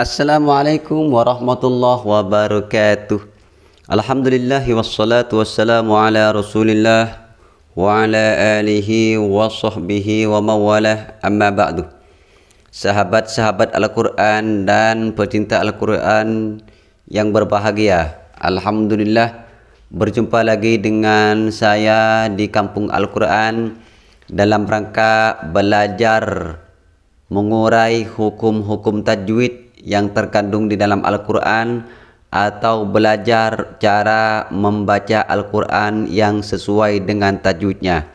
Assalamualaikum warahmatullahi wabarakatuh. Alhamdulillah wassalatu wassalamu ala rasulillah wa ala alihi wa sahbihi wa mawalah. Amma ba'du. Sahabat-sahabat Al-Quran dan pecinta Al-Quran yang berbahagia Alhamdulillah berjumpa lagi dengan saya di kampung Al-Quran dalam rangka belajar mengurai hukum-hukum tajwid yang terkandung di dalam Al-Quran atau belajar cara membaca Al-Quran yang sesuai dengan tajwidnya.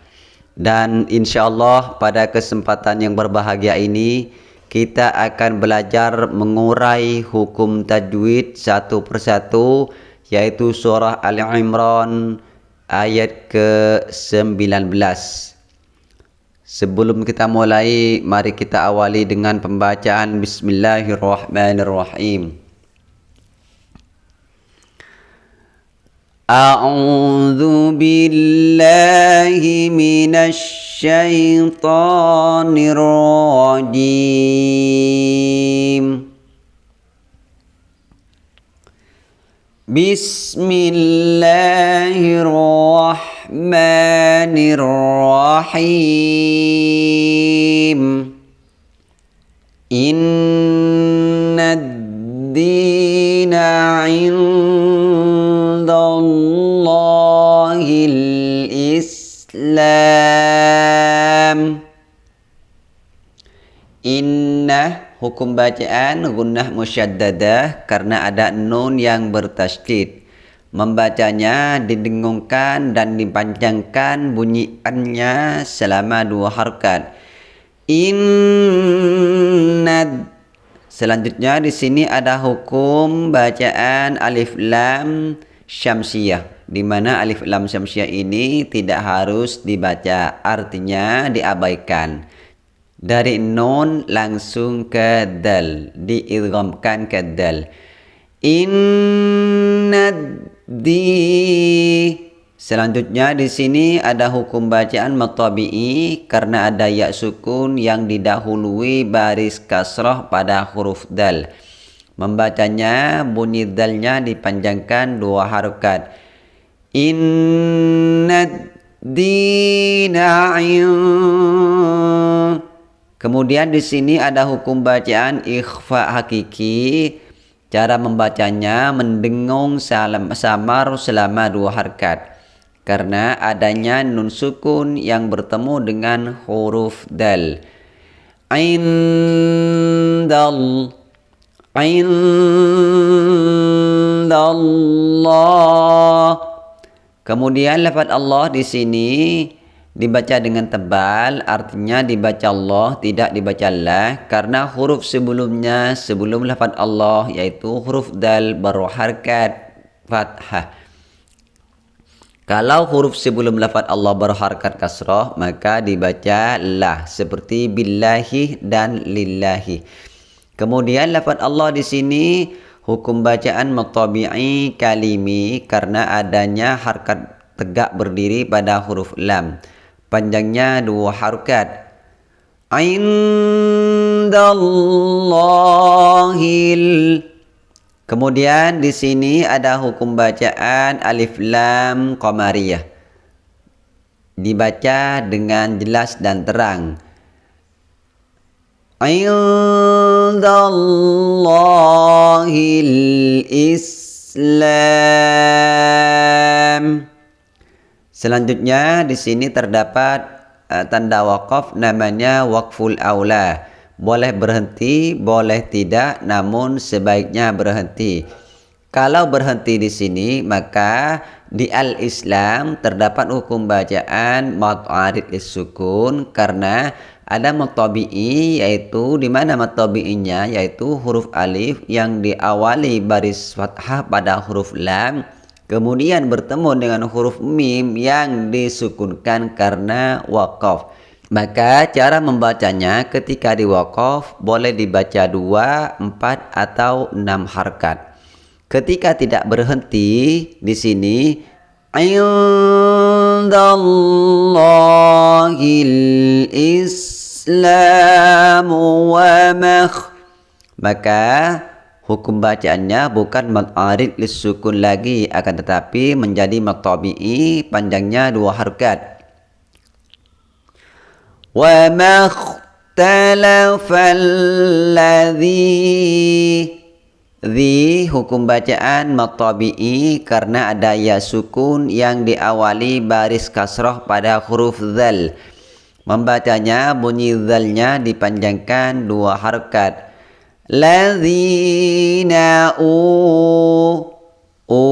Dan insya Allah pada kesempatan yang berbahagia ini kita akan belajar mengurai hukum tajwid satu persatu yaitu surah Al-Imran ayat ke-19. Sebelum kita mulai, mari kita awali dengan pembacaan Bismillahirrahmanirrahim. A'udzu billahi minasy syaithanir rajim. Bismillahirrahmanirrahim الرحمن الرحيم. إن الدين عند الله الإسلام. Inna hukum bacaan gunnah musyaddadah karena ada nun yang bertasydid Membacanya didengungkan dan dipanjangkan bunyiannya selama dua harkat. Inna Selanjutnya di sini ada hukum bacaan alif lam syamsiyah di mana alif lam syamsiyah ini tidak harus dibaca artinya diabaikan dari nun langsung ke dal diidghamkan ke dal inna di selanjutnya di sini ada hukum bacaan matabi'i karena ada ya sukun yang didahului baris kasrah pada huruf dal. Membacanya bunyi dalnya dipanjangkan dua harokat. Inna dina Kemudian di sini ada hukum bacaan ikhfa hakiki Cara membacanya mendengung salam samar selama dua harkat karena adanya nun sukun yang bertemu dengan huruf dal. Indal Indallah Kemudian lafaz Allah di sini dibaca dengan tebal artinya dibaca Allah tidak dibaca Allah karena huruf sebelumnya sebelum lafaz Allah yaitu huruf dal berharkat fathah. Kalau huruf sebelum lafaz Allah berharkat kasrah maka dibaca lah seperti billahi dan lillahi. Kemudian lafaz Allah di sini hukum bacaan mutabi'i kalimi karena adanya harkat tegak berdiri pada huruf lam panjangnya dua harokat. Indallahil. Kemudian di sini ada hukum bacaan alif lam qamariyah. Dibaca dengan jelas dan terang. Indallahil islam Selanjutnya di sini terdapat uh, tanda wakaf namanya wakful aula. Boleh berhenti, boleh tidak, namun sebaiknya berhenti. Kalau berhenti di sini maka di al-Islam terdapat hukum bacaan mat'arid sukun karena ada matabi'i yaitu di mana matabi'inya yaitu huruf alif yang diawali baris fathah pada huruf lam kemudian bertemu dengan huruf mim yang disukunkan karena wakaf. Maka cara membacanya ketika di wakaf boleh dibaca dua, empat atau enam harkat. Ketika tidak berhenti di sini islamu wa maka hukum bacaannya bukan matarid lisukun lagi akan tetapi menjadi matabi'i panjangnya dua harkat wa makhtalafa alladhi Dhi hukum bacaan matabi'i karena ada ya sukun yang diawali baris kasroh pada huruf zal. Membacanya bunyi zalnya dipanjangkan dua harkat. Ladzina u u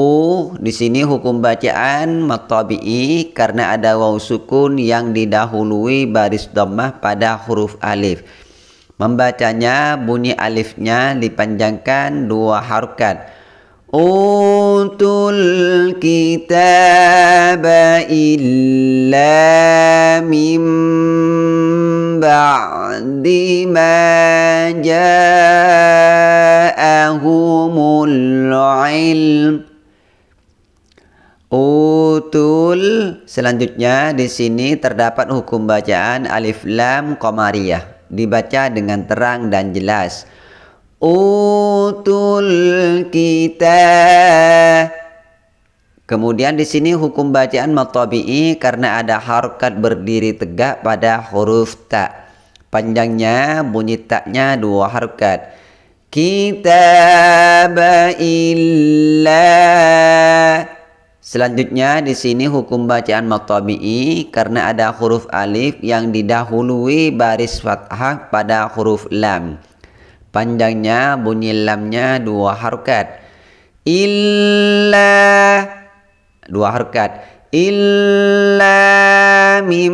di sini hukum bacaan matabi'i karena ada waw sukun yang didahului baris dhammah pada huruf alif. Membacanya bunyi alifnya dipanjangkan dua harokat. Utul kitab illa mim ba'di ma ja'ahumul ilm. Utul selanjutnya di sini terdapat hukum bacaan alif lam qamariyah dibaca dengan terang dan jelas. Utul kita. Kemudian di sini hukum bacaan matabi'i karena ada harokat berdiri tegak pada huruf ta. Panjangnya bunyi taknya dua harokat. Kitab illa Selanjutnya di sini hukum bacaan matabi'i karena ada huruf alif yang didahului baris fathah pada huruf lam. Panjangnya bunyi lamnya dua harokat. Illa dua harokat. Illa mim.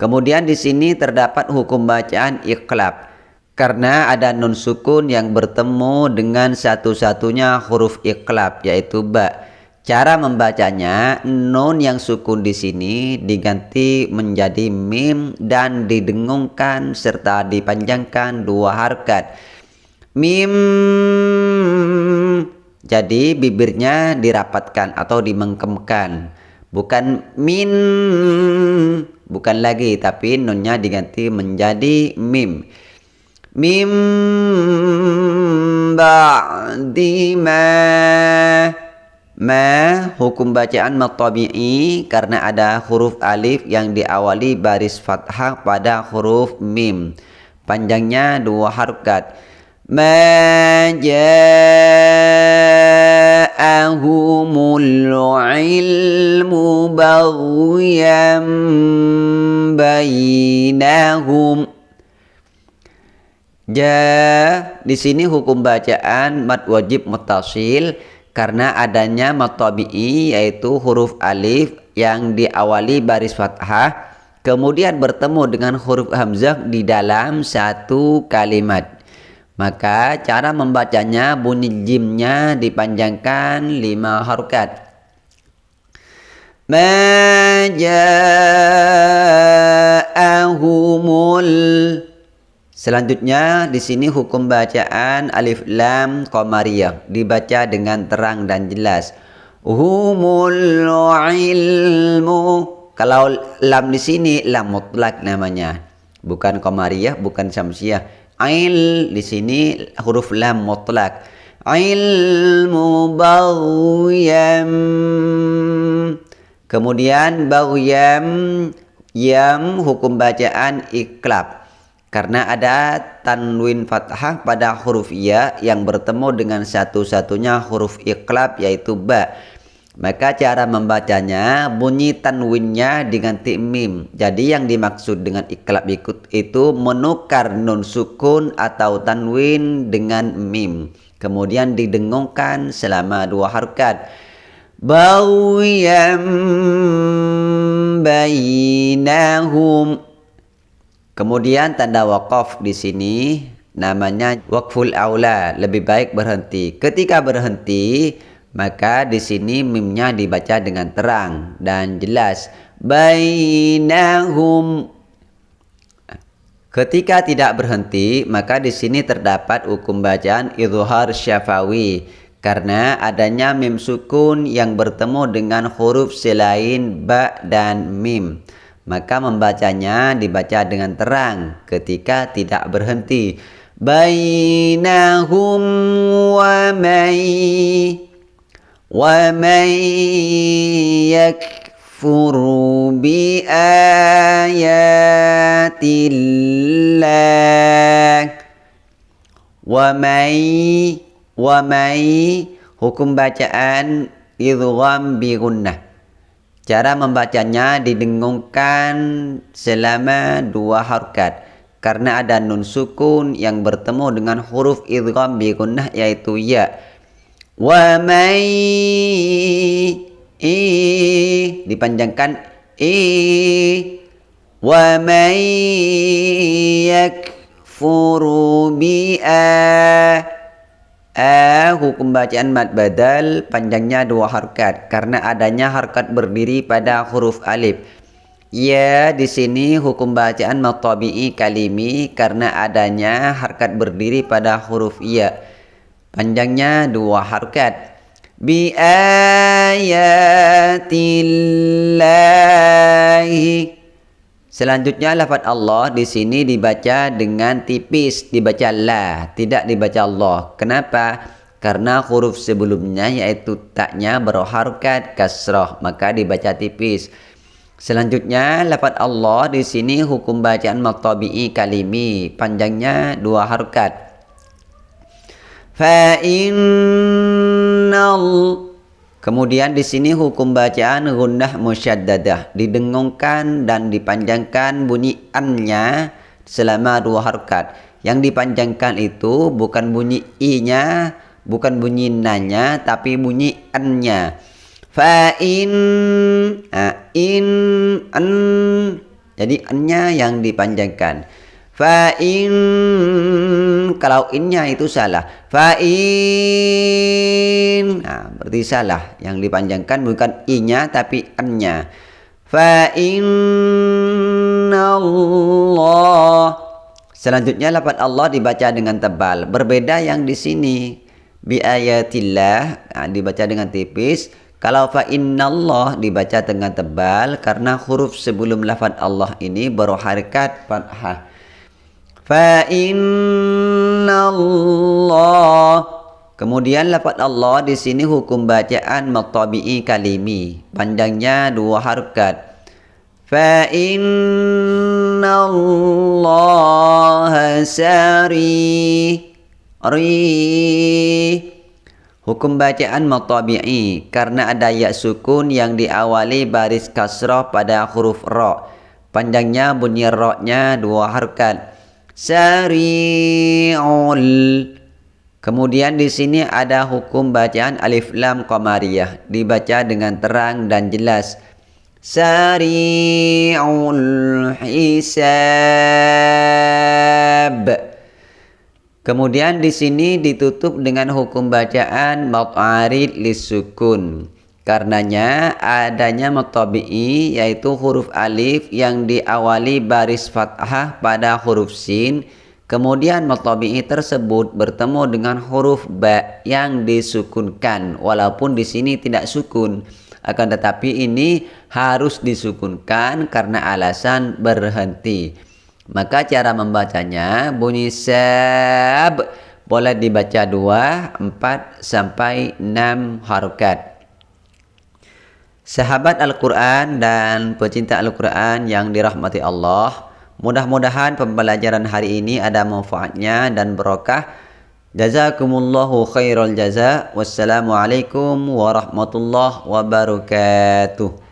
Kemudian di sini terdapat hukum bacaan iqlab karena ada nun sukun yang bertemu dengan satu-satunya huruf iklab yaitu ba. Cara membacanya nun yang sukun di sini diganti menjadi mim dan didengungkan serta dipanjangkan dua harkat. Mim. Jadi bibirnya dirapatkan atau dimengkemkan. Bukan min. Bukan lagi tapi nunnya diganti menjadi mim. Mim. Ba'di ma ma hukum bacaan matabi'i karena ada huruf alif yang diawali baris fathah pada huruf mim. Panjangnya dua harokat ma ja'ahumul ilmu baghyan bainahum Ja di sini hukum bacaan mat wajib mutasil karena adanya matabi'i yaitu huruf alif yang diawali baris fathah kemudian bertemu dengan huruf hamzah di dalam satu kalimat. Maka cara membacanya bunyi jimnya dipanjangkan lima harokat. Ma Selanjutnya di sini hukum bacaan alif lam qamariyah dibaca dengan terang dan jelas. Humul ilmu. Kalau lam di sini lam mutlak namanya. Bukan qamariyah, bukan syamsiyah. Ail di sini huruf lam mutlak. Ilmu baghiyam. Kemudian baghiyam yam hukum bacaan iklab karena ada tanwin fathah pada huruf ya yang bertemu dengan satu-satunya huruf iklab yaitu ba. Maka cara membacanya bunyi tanwinnya diganti mim. Jadi yang dimaksud dengan iklab ikut itu menukar nun sukun atau tanwin dengan mim. Kemudian didengungkan selama dua harkat. Bawiyam bainahum Kemudian tanda wakaf di sini namanya wakful aula, lebih baik berhenti. Ketika berhenti, maka di sini mimnya dibaca dengan terang dan jelas. Bainahum Ketika tidak berhenti, maka di sini terdapat hukum bacaan izhar syafawi karena adanya mim sukun yang bertemu dengan huruf selain ba dan mim maka membacanya dibaca dengan terang ketika tidak berhenti. Bainahum wa may wa may yakfuru bi ayatillah. Wa may wa may hukum bacaan idgham bi gunnah Cara membacanya didengungkan selama dua harkat. Karena ada nun sukun yang bertemu dengan huruf idgham bi gunnah yaitu ya. Wa may i dipanjangkan i. Wa may yakfuru bi a A hukum bacaan mad badal panjangnya dua harkat karena adanya harkat berdiri pada huruf alif. Ya di sini hukum bacaan matabi'i kalimi karena adanya harkat berdiri pada huruf ya. Panjangnya dua harkat. Bi ayatillahi Selanjutnya lafaz Allah di sini dibaca dengan tipis, dibaca la, tidak dibaca Allah. Kenapa? Karena huruf sebelumnya yaitu taknya berharokat kasrah, maka dibaca tipis. Selanjutnya lafaz Allah di sini hukum bacaan maqtabi'i kalimi, panjangnya dua harokat. Fa innal Kemudian di sini hukum bacaan gunnah musyaddadah didengungkan dan dipanjangkan bunyi an-nya selama dua harkat. Yang dipanjangkan itu bukan bunyi i-nya, bukan bunyi na-nya, tapi bunyi an-nya. Fa in in an jadi an-nya yang dipanjangkan. Fa in kalau innya itu salah. Fa in nah, berarti salah. Yang dipanjangkan bukan inya tapi an-nya. Fa Allah. Selanjutnya lafaz Allah dibaca dengan tebal. Berbeda yang di sini bi ayatillah nah, dibaca dengan tipis. Kalau fa Allah dibaca dengan tebal karena huruf sebelum lafaz Allah ini berharakat fathah. Fa Allah Kemudian lafaz Allah di sini hukum bacaan maqtabi'i kalimi. Panjangnya dua harakat Fa Allah sari ri Hukum bacaan maqtabi'i karena ada ya sukun yang diawali baris kasrah pada huruf ra. Panjangnya bunyi ra-nya dua harakat sari'ul. Kemudian di sini ada hukum bacaan alif lam qamariyah. Dibaca dengan terang dan jelas. Sari'ul hisab. Kemudian di sini ditutup dengan hukum bacaan mut'arid lisukun Karenanya adanya mutabi'i yaitu huruf alif yang diawali baris fathah pada huruf sin. Kemudian mutabi'i tersebut bertemu dengan huruf ba yang disukunkan walaupun di sini tidak sukun. Akan tetapi ini harus disukunkan karena alasan berhenti. Maka cara membacanya bunyi sab boleh dibaca 2, 4 sampai 6 harokat. Sahabat Al-Quran dan pecinta Al-Quran yang dirahmati Allah Mudah-mudahan pembelajaran hari ini ada manfaatnya dan berkah. Jazakumullahu khairul jaza Wassalamualaikum warahmatullahi wabarakatuh